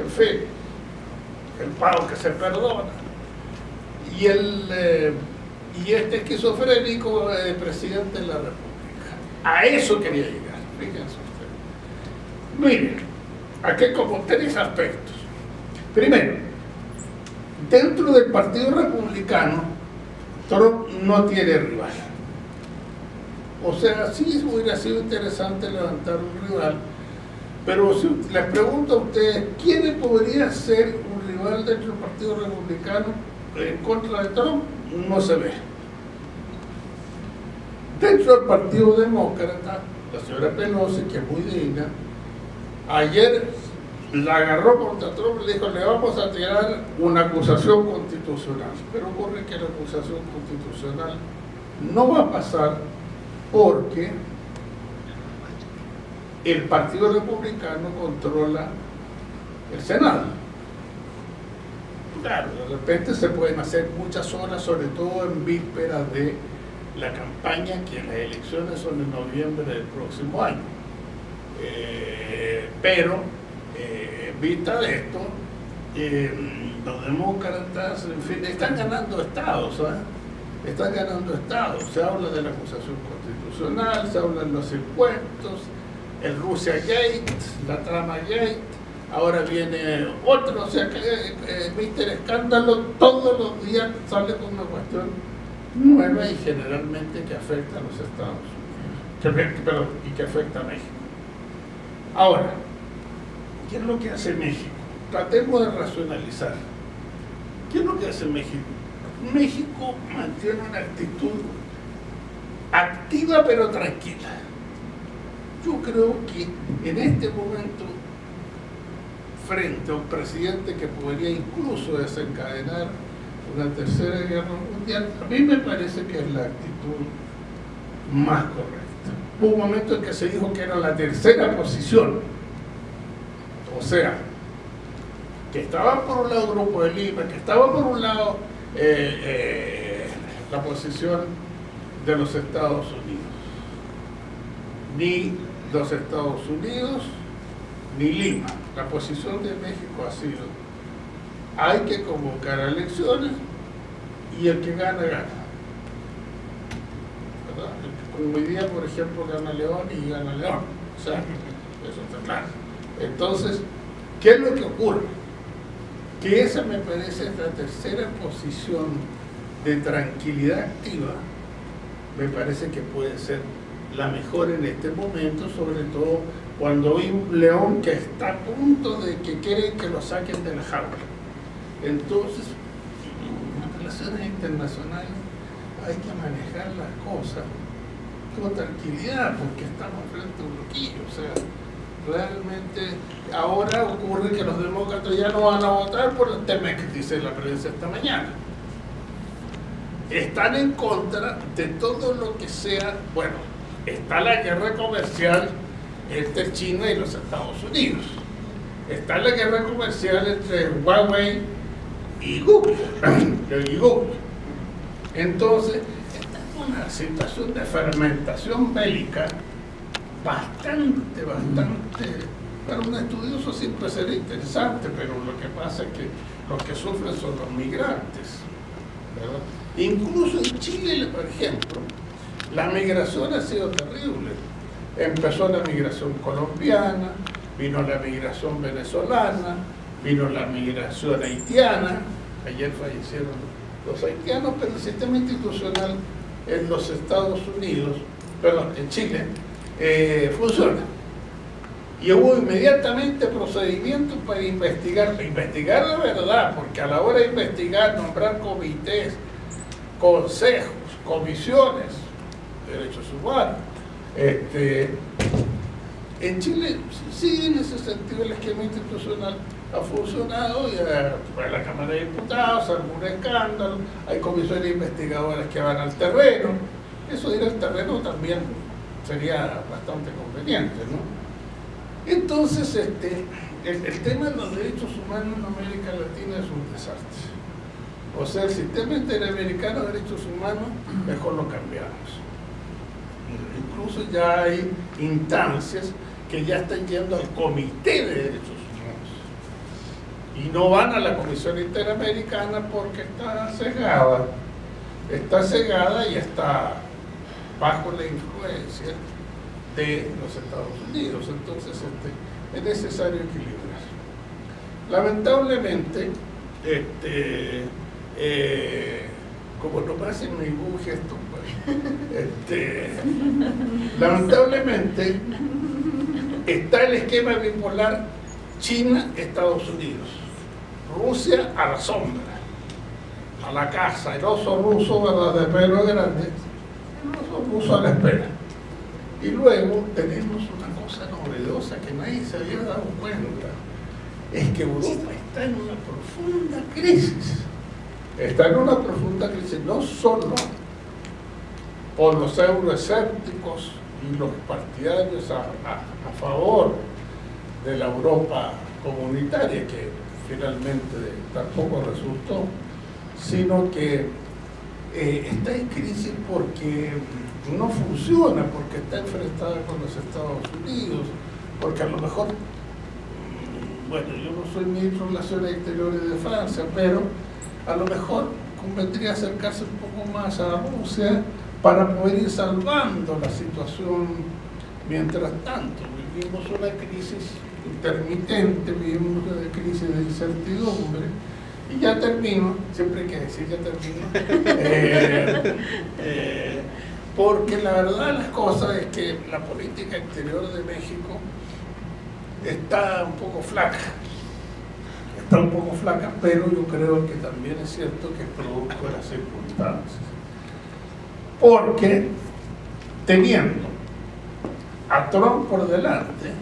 en fin, el pago que se perdona. Y, el, eh, y este esquizofrénico eh, presidente de la República. A eso quería llegar, fíjense ustedes. Miren, aquí como tres aspectos. Primero, dentro del Partido Republicano, Trump no tiene rival. O sea, sí hubiera sido interesante levantar un rival, pero si les pregunto a ustedes, ¿quién podría ser un rival dentro del Partido Republicano en contra de Trump? No se ve. Dentro del Partido Demócrata, la señora Pelosi, que es muy digna, ayer la agarró contra Trump y le dijo, le vamos a tirar una acusación constitucional. Pero ocurre que la acusación constitucional no va a pasar porque el Partido Republicano controla el Senado. Claro, de repente se pueden hacer muchas horas, sobre todo en vísperas de la campaña, que las elecciones son en noviembre del próximo año. Eh, pero, eh, en vista de esto, eh, los demócratas, en fin, están ganando estados, están ganando estados. Se habla de la acusación constitucional, se habla de los impuestos, el Rusia Gate, la trama Gate, ahora viene otro, o sea que eh, Mister Escándalo todos los días sale con una cuestión nueva y generalmente que afecta a los Estados Unidos, pero, y que afecta a México. Ahora, ¿qué es lo que hace México? Tratemos de racionalizar. ¿Qué es lo que hace México? México mantiene una actitud activa pero tranquila. Yo creo que en este momento, frente a un presidente que podría incluso desencadenar una tercera guerra mundial, a mí me parece que es la actitud más correcta. Hubo un momento en que se dijo que era la tercera posición, o sea, que estaba por un lado el Grupo de Lima, que estaba por un lado eh, eh, la posición de los Estados Unidos. Ni los Estados Unidos, ni Lima. La posición de México ha sido, hay que convocar elecciones y el que gana, gana. Como hoy día, por ejemplo, gana León y gana León. O sea, eso está claro. Entonces, ¿qué es lo que ocurre? Que esa me parece la tercera posición de tranquilidad activa, me parece que puede ser la mejor en este momento, sobre todo cuando hay un león que está a punto de que quieren que lo saquen de la jaula. Entonces, en relaciones internacionales hay que manejar las cosas con tranquilidad, porque estamos frente a un bloquillo. O sea, realmente ahora ocurre que los demócratas ya no van a votar por el que dice la prensa esta mañana. Están en contra de todo lo que sea, bueno, está la guerra comercial entre China y los Estados Unidos. Está la guerra comercial entre Huawei y Google. Entonces, esta es una situación de fermentación bélica bastante, bastante, para un estudioso siempre será interesante, pero lo que pasa es que los que sufren son los migrantes. Incluso en Chile, por ejemplo, la migración ha sido terrible. Empezó la migración colombiana, vino la migración venezolana, vino la migración haitiana, ayer fallecieron los haitianos, pero el sistema institucional en los Estados Unidos, perdón, en Chile, eh, funciona. Y hubo inmediatamente procedimientos para investigar, investigar la verdad, porque a la hora de investigar, nombrar comités, consejos, comisiones, derechos humanos. Este, en Chile sí, en ese sentido el esquema institucional ha funcionado y pues, la Cámara de Diputados algún escándalo, hay comisiones investigadoras que van al terreno, eso ir al terreno también sería bastante conveniente, ¿no? Entonces, este, el, el tema de los derechos humanos en América Latina es un desastre. O sea, el sistema interamericano de derechos humanos, mejor lo cambiamos incluso ya hay instancias que ya están yendo al Comité de Derechos Humanos. y no van a la Comisión Interamericana porque está cegada, está cegada y está bajo la influencia de los Estados Unidos. Entonces este, es necesario equilibrar. Lamentablemente, este, eh, como no pasa en ningún gesto, este, lamentablemente está el esquema bipolar China-Estados Unidos, Rusia a la sombra, a la casa, el oso ruso ¿verdad? de pelo grande, el oso ruso a la espera. Y luego tenemos una cosa novedosa que nadie se había dado cuenta, es que Europa está en una profunda crisis. Está en una profunda crisis, no solo por los euroescépticos y los partidarios a, favor de la Europa comunitaria, que finalmente tampoco resultó, sino que eh, está en crisis porque no funciona, porque está enfrentada con los Estados Unidos, porque a lo mejor, mm, bueno, yo no soy ministro de Relaciones Exteriores de Francia, pero a lo mejor convendría acercarse un poco más a Rusia para poder ir salvando la situación mientras tanto. Vivimos una crisis intermitente, vivimos una crisis de incertidumbre, y ya termino, siempre hay que decir ya termino, eh, eh, porque la verdad de las cosas es que la política exterior de México está un poco flaca, está un poco flaca, pero yo creo que también es cierto que es producto de las circunstancias. Porque teniendo a Trump por delante,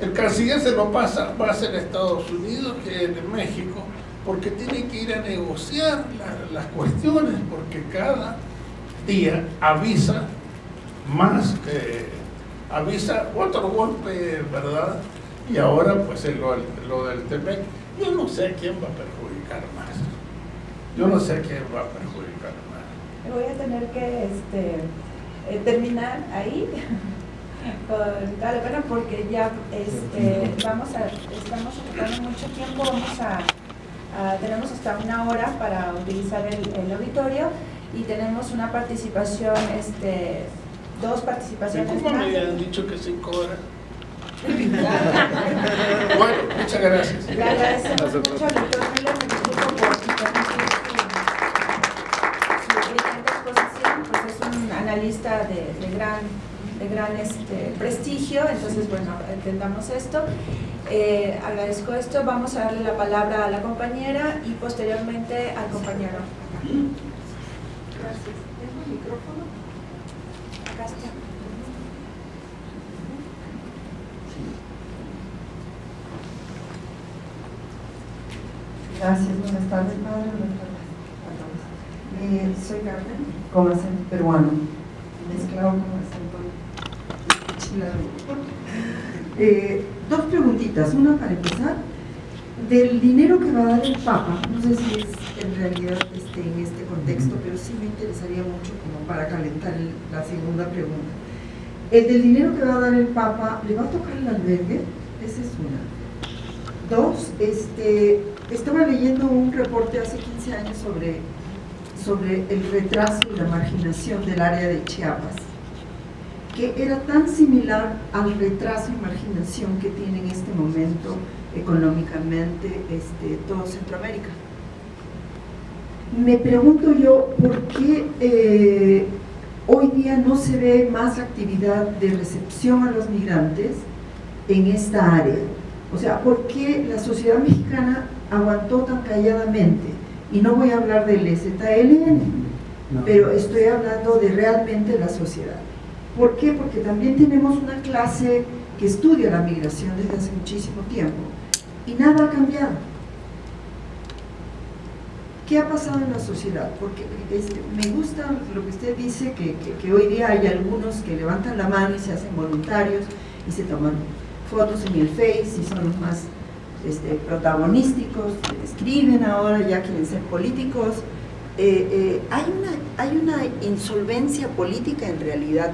el canciller se lo pasa más en Estados Unidos que en México, porque tiene que ir a negociar las cuestiones, porque cada día avisa más, que avisa otro golpe, ¿verdad? Y ahora pues lo, lo del TEMEC, yo no sé quién va a perjudicar más. Yo no sé quién va a perjudicar más. Voy a tener que este, eh, terminar ahí con pena porque ya este, vamos a, estamos ocupando mucho tiempo, vamos a, tenemos hasta una hora para utilizar el, el auditorio y tenemos una participación, este, dos participaciones ¿Cómo me habían dicho que cinco horas? bueno, muchas gracias. Le agradecemos mucho al doctor analista de, de gran, de gran este, prestigio, entonces bueno, entendamos esto. Eh, agradezco esto, vamos a darle la palabra a la compañera y posteriormente al compañero. Gracias. ¿Tengo el micrófono? Acá está. Gracias, buenas tardes, padre. Buenas tardes a todos. Eh, soy Carmen, con acento peruano, Eh, dos preguntitas, una para empezar. Del dinero que va a dar el Papa, no sé si es en realidad este, en este contexto, pero sí me interesaría mucho como para calentar la segunda pregunta. El del dinero que va a dar el Papa, ¿le va a tocar el albergue? Esa es una. Dos, este, estaba leyendo un reporte hace 15 años sobre, sobre el retraso y la marginación del área de Chiapas, que era tan similar al retraso y marginación que tiene en este momento económicamente este, todo Centroamérica. Me pregunto yo, ¿por qué eh, hoy día no se ve más actividad de recepción a los migrantes en esta área? O sea, ¿por qué la sociedad mexicana aguantó tan calladamente? Y no voy a hablar del EZLN, pero estoy hablando de realmente la sociedad. ¿Por qué? Porque también tenemos una clase que estudia la migración desde hace muchísimo tiempo y nada ha cambiado. ¿Qué ha pasado en la sociedad? Porque me gusta lo que usted dice, que, que, hoy día hay algunos que levantan la mano y se hacen voluntarios y se toman fotos en el Face y son los más este, protagonísticos, escriben ahora, ya quieren ser políticos. Eh, eh, hay, una, hay una insolvencia política en realidad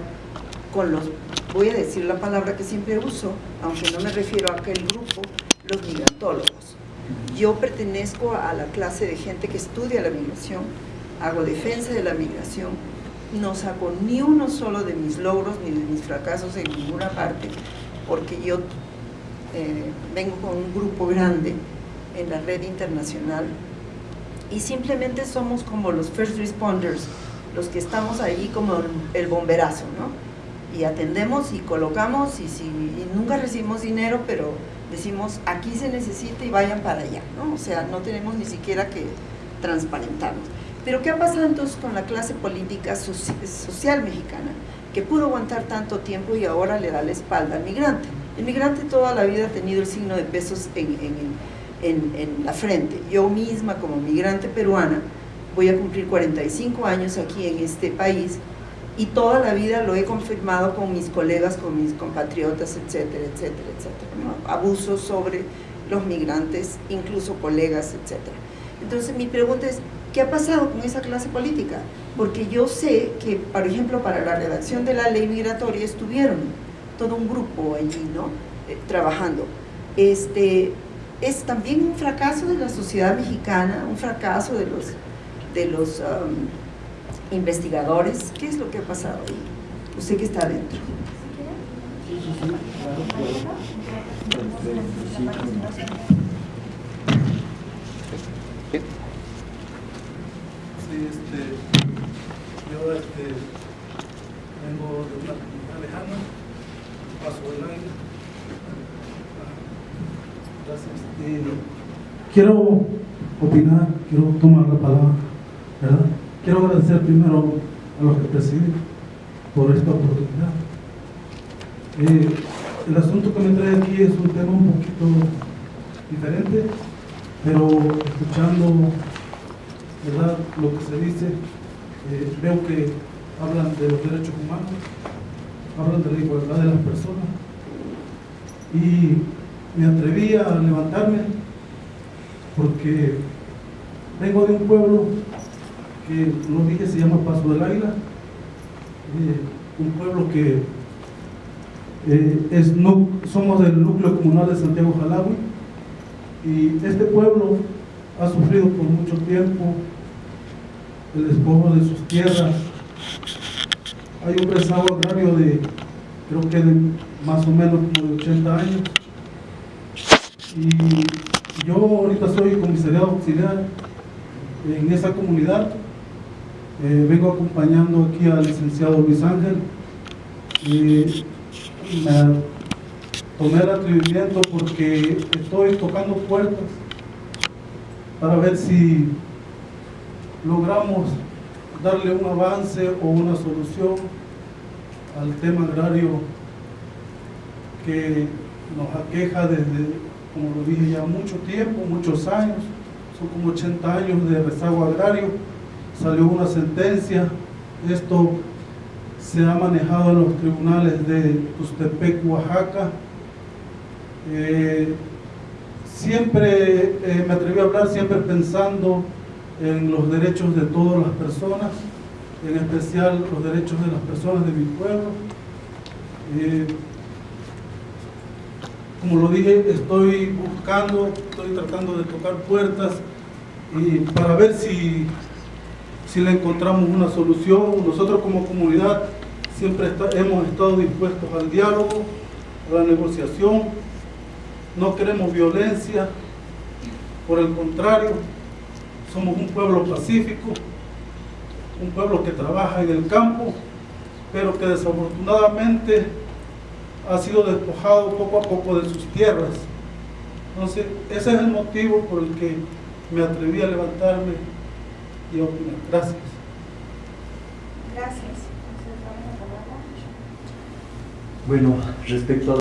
con los, voy a decir la palabra que siempre uso, aunque no me refiero a aquel grupo, los migrantólogos. yo pertenezco a la clase de gente que estudia la migración, hago defensa de la migración, no saco ni uno solo de mis logros ni de mis fracasos en ninguna parte, porque yo eh, vengo con un grupo grande en la red internacional y simplemente somos como los first responders, los que estamos ahí como el bomberazo, ¿no? Y atendemos y colocamos y, si, nunca recibimos dinero, pero decimos aquí se necesita y vayan para allá, ¿no? O sea, no tenemos ni siquiera que transparentarnos. Pero ¿qué ha pasado entonces con la clase política social mexicana? Que pudo aguantar tanto tiempo y ahora le da la espalda al migrante. El migrante toda la vida ha tenido el signo de pesos en, en, en, la frente. Yo misma como migrante peruana voy a cumplir 45 años aquí en este país y toda la vida lo he confirmado con mis colegas, con mis compatriotas, etcétera, etcétera, etcétera. Abusos sobre los migrantes, incluso colegas, etcétera. Entonces mi pregunta es, ¿qué ha pasado con esa clase política? Porque yo sé que, por ejemplo, para la redacción de la ley migratoria estuvieron todo un grupo allí, ¿no? Eh, trabajando. Este, es también un fracaso de la sociedad mexicana, un fracaso de los, de los um, investigadores. ¿Qué es lo que ha pasado ahí? Usted que está adentro. Sí, este, yo este, vengo de una comunidad lejana, paso del aire. Gracias. Eh, quiero opinar, quiero tomar la palabra, ¿verdad? Quiero agradecer primero a los que presiden por esta oportunidad. Eh, el asunto que me trae aquí es un tema un poquito diferente, pero escuchando ¿verdad? lo que se dice, eh, veo que hablan de los derechos humanos, hablan de la igualdad de las personas y me atreví a levantarme porque vengo de un pueblo que no dije se llama Paso del Águila, eh, un pueblo que eh, es, no, somos del núcleo comunal de Santiago Jalawi y este pueblo ha sufrido por mucho tiempo el despojo de sus tierras. Hay un rezago agrario de, creo que de más o menos como de 80 años. Y yo ahorita soy comisariado auxiliar en esa comunidad eh, vengo acompañando aquí al licenciado Luis Ángel. Y me tomé el atrevimiento porque estoy tocando puertas para ver si logramos darle un avance o una solución al tema agrario que nos aqueja desde, como lo dije ya, mucho tiempo, muchos años, son como 80 años de rezago agrario salió una sentencia, esto se ha manejado en los tribunales de Tustepec, Oaxaca. Eh, siempre eh, me atreví a hablar, siempre pensando en los derechos de todas las personas, en especial los derechos de las personas de mi pueblo. Eh, como lo dije, estoy buscando, estoy tratando de tocar puertas y para ver si si le encontramos una solución. Nosotros como comunidad siempre hemos estado dispuestos al diálogo, a la negociación. No queremos violencia, por el contrario, somos un pueblo pacífico, un pueblo que trabaja en el campo, pero que desafortunadamente ha sido despojado poco a poco de sus tierras. Entonces, ese es el motivo por el que me atreví a levantarme Gracias. Gracias. Bueno, respecto a